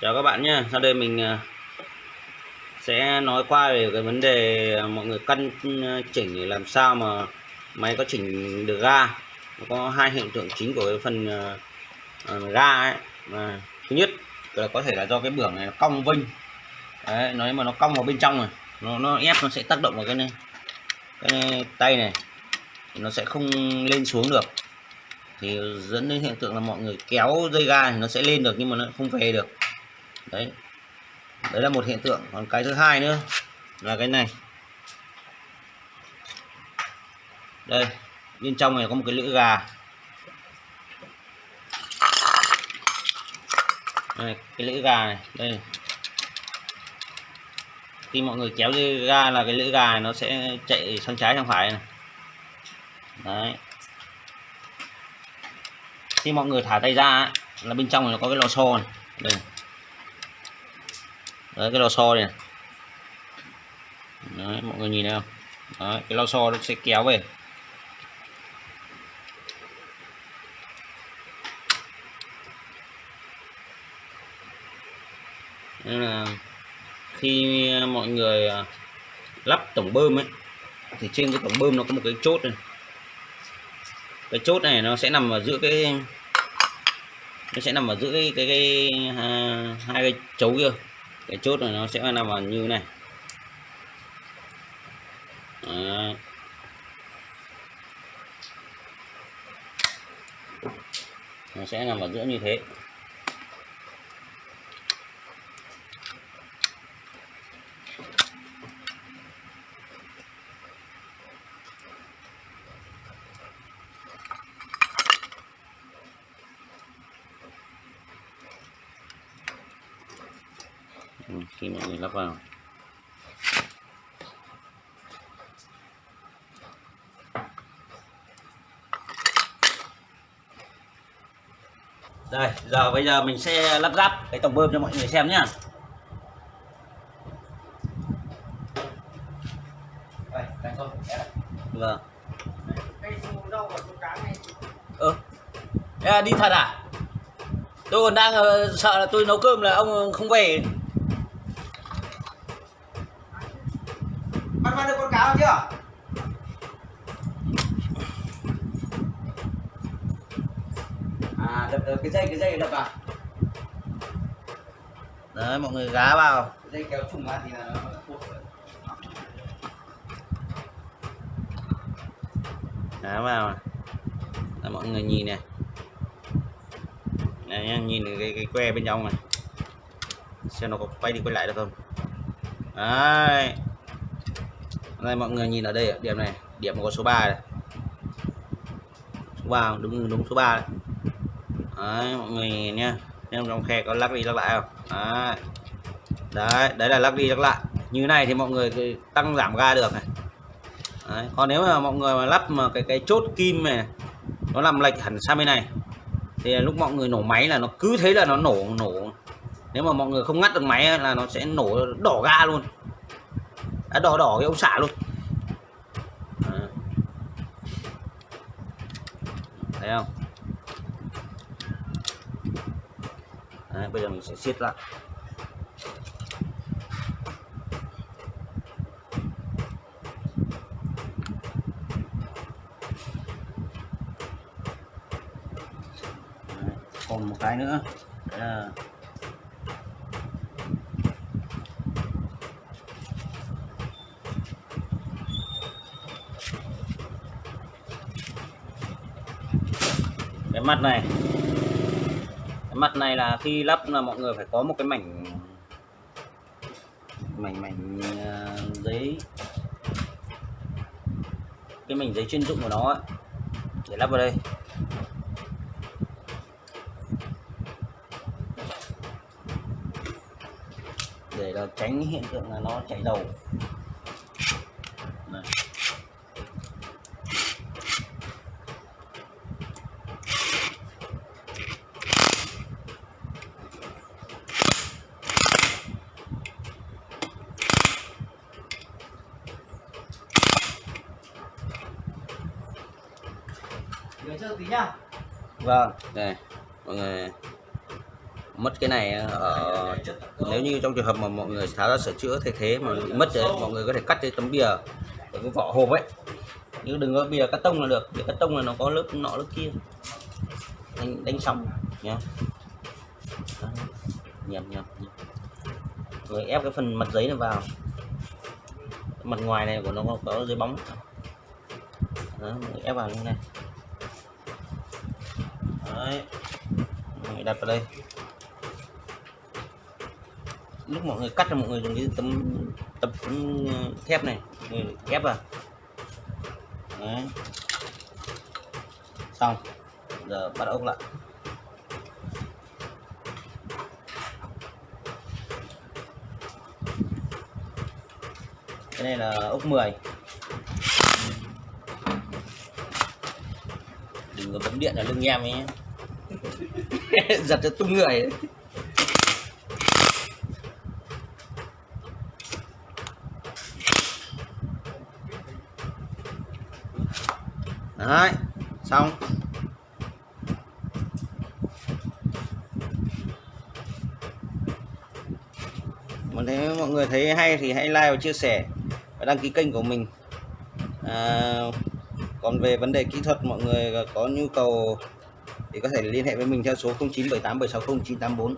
chào các bạn nhé sau đây mình à, sẽ nói qua về cái vấn đề à, mọi người căn à, chỉnh để làm sao mà máy có chỉnh được ga. Nó có hai hiện tượng chính của cái phần ga ấy. Và thứ nhất là có thể là do cái bưởng này nó cong vênh. Đấy nói mà nó cong vào bên trong rồi, nó nó ép nó sẽ tác động vào cái này. Cái tay này thì nó sẽ không lên xuống được. Thì dẫn đến hiện tượng là mọi người kéo dây ga thì nó sẽ lên được nhưng mà nó không về được đấy. Đấy là một hiện tượng. Còn cái thứ hai nữa là cái này. Đây bên trong này có một cái lưỡi gà. Đây, cái lưỡi gà này. Đây khi mọi người kéo dây ga là cái lưỡi gà này nó sẽ chạy sang trái sang phải này. Đấy. Khi mọi người thả tay ra là bên trong này nó có cái lò xo này. Đây đấy cái lò xo này. Đấy mọi người nhìn thấy không? Đấy, cái lò xo nó sẽ kéo về. Nên là khi mọi người à, lắp tổng bơm ấy thì trên cái tổng bơm nó có một cái chốt này. Cái chốt này nó sẽ nằm ở giữa cái nó sẽ nằm ở giữa cái cái, cái, cái hai cái chấu kia cái chốt này nó sẽ nằm vào như này Đấy. nó sẽ nằm ở giữa như thế Ừ, khi mọi người lắp vào đây, giờ bây giờ mình sẽ lắp ráp cái tổng bơm cho mọi người xem nhé. Vâng ừ. đi thật à tôi còn đang ờ, sợ là tôi nấu cơm là ông không về Cáo chưa? À, đập, đập cái dây, cái dây đập vào. đấy mọi người gá vào. Dây kéo trùng ra thì là nó đá vào. Đấy, mọi người nhìn này. Này nhá, nhìn cái, cái que bên trong này. Xem nó có quay đi quay lại được không? Đấy đây mọi người nhìn ở đây điểm này, điểm có số 3 này. Số 3 đúng đúng số 3 này. đấy, mọi người nhìn nhá. Xem trong khe có lắc đi lắc lại không? Đấy. Đấy đấy là lắc đi lắc lại. Như này thì mọi người tăng giảm ga được này. Đấy. còn nếu mà mọi người mà lắp mà cái cái chốt kim này, nó làm lệch hẳn sang bên này, thì lúc mọi người nổ máy là nó cứ thế là nó nổ nổ. Nếu mà mọi người không ngắt được máy là nó sẽ nổ đỏ ga luôn à, đỏ đỏ cái ông xả luôn. Thấy không? Đấy, bây giờ mình sẽ siết lại. Đấy, còn một cái nữa. Đấy. là cái mặt này. Cái mặt này là khi lắp là mọi người phải có một cái mảnh mảnh mảnh ờ, giấy. Cái mảnh giấy chuyên dụng của nó ấy, để lắp vào đây. Để là tránh hiện tượng là nó chảy dầu Tí nhá. vâng. Đây mọi người. Mất cái này ở nếu như trong trường hợp mà mọi người tháo ra sửa chữa thay thế mà bị mất đấy mọi người có thể cắt cái tấm bìa cái vỏ hộp ấy. Nhưng đừng có bìa cắt tông là được bìa cắt tông là nó có lớp nọ lớp kia. Đánh, đánh sóng nhá. Nhầm nhầm rồi ép cái phần mặt giấy này vào. Mặt ngoài này của nó có, có giấy bóng. Đó, người ép vào như này đấy. Mọi người đặt vào đây. Lúc mọi người cắt thì mọi người dùng cái tấm tập tấm thép này. Người ép vào. Đấy. Xong. Giờ bắt ốc lại. Cái này là ốc 10 đừng có bấm điện ở lưng em ấy nhé. giật cho tung người ấy. đấy xong mà thấy mọi người thấy hay thì hãy like và chia sẻ và đăng ký kênh của mình à, còn về vấn đề kỹ thuật mọi người có nhu cầu thì có thể liên hệ với mình theo số 0978760984